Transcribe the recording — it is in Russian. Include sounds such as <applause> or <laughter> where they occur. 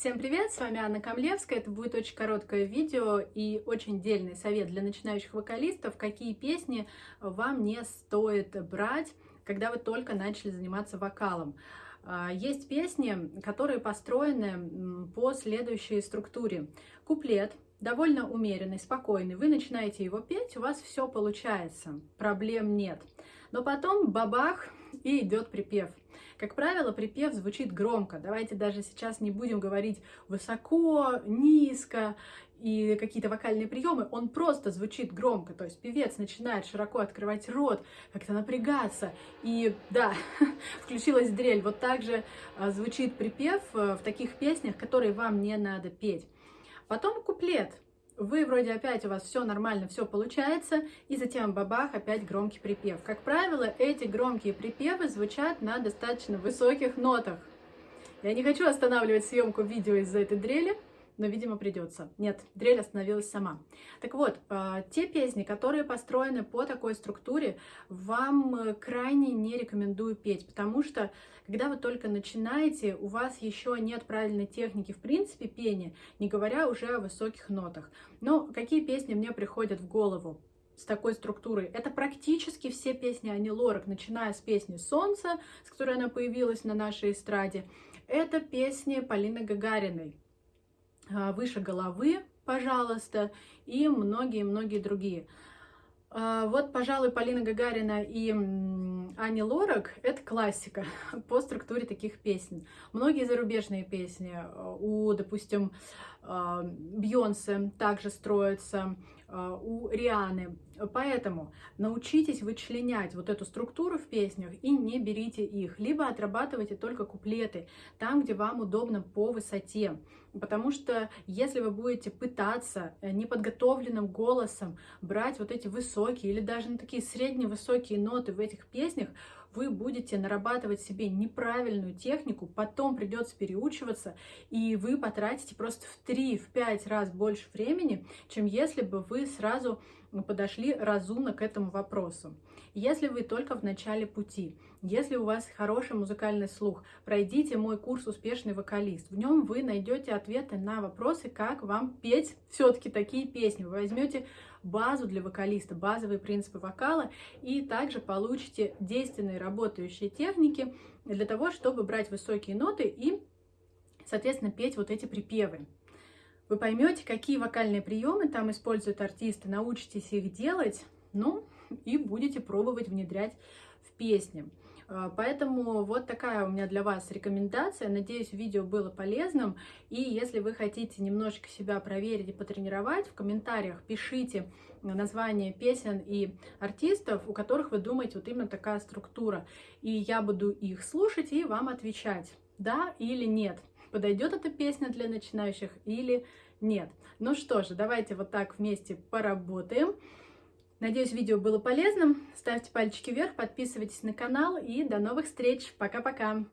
Всем привет, с вами Анна Камлевская. Это будет очень короткое видео и очень дельный совет для начинающих вокалистов, какие песни вам не стоит брать, когда вы только начали заниматься вокалом. А, есть песни, которые построены по следующей структуре. Куплет довольно умеренный, спокойный. Вы начинаете его петь, у вас все получается, проблем нет. Но потом бабах и идет припев. Как правило, припев звучит громко. Давайте даже сейчас не будем говорить высоко, низко и какие-то вокальные приемы. Он просто звучит громко. То есть певец начинает широко открывать рот, как-то напрягаться. И да, <laughs> включилась дрель. Вот так же а, звучит припев э, в таких песнях, которые вам не надо петь. Потом куплет вы вроде опять у вас все нормально, все получается, и затем бабах, опять громкий припев. Как правило, эти громкие припевы звучат на достаточно высоких нотах. Я не хочу останавливать съемку видео из-за этой дрели, но, видимо, придется. Нет, дрель остановилась сама. Так вот, а, те песни, которые построены по такой структуре, вам э, крайне не рекомендую петь, потому что, когда вы только начинаете, у вас еще нет правильной техники, в принципе, пения, не говоря уже о высоких нотах. Но какие песни мне приходят в голову? с такой структурой. Это практически все песни Ани Лорак, начиная с песни «Солнце», с которой она появилась на нашей эстраде. Это песни Полины Гагариной. А, выше головы, пожалуйста, и многие-многие другие. А, вот, пожалуй, Полина Гагарина и Ани Лорак — это классика <laughs> по структуре таких песен. Многие зарубежные песни а, у, допустим, Бьонсе также строятся, у Рианы. Поэтому научитесь вычленять вот эту структуру в песнях и не берите их. Либо отрабатывайте только куплеты, там, где вам удобно по высоте. Потому что если вы будете пытаться э, неподготовленным голосом брать вот эти высокие или даже на такие средневысокие ноты в этих песнях, вы будете нарабатывать себе неправильную технику, потом придется переучиваться, и вы потратите просто в 3-5 раз больше времени, чем если бы вы сразу подошли разумно к этому вопросу. Если вы только в начале пути, если у вас хороший музыкальный слух, пройдите мой курс «Успешный вокалист». В нем вы найдете ответы на вопросы, как вам петь все-таки такие песни. Вы возьмете базу для вокалиста, базовые принципы вокала, и также получите действенные работающие техники для того, чтобы брать высокие ноты и, соответственно, петь вот эти припевы. Вы поймете, какие вокальные приемы там используют артисты, научитесь их делать, ну, и будете пробовать внедрять в песни. А, поэтому вот такая у меня для вас рекомендация. Надеюсь, видео было полезным. И если вы хотите немножечко себя проверить и потренировать, в комментариях пишите название песен и артистов, у которых вы думаете вот именно такая структура. И я буду их слушать и вам отвечать, да или нет. Подойдет эта песня для начинающих или нет. Ну что же, давайте вот так вместе поработаем. Надеюсь, видео было полезным. Ставьте пальчики вверх, подписывайтесь на канал и до новых встреч. Пока-пока!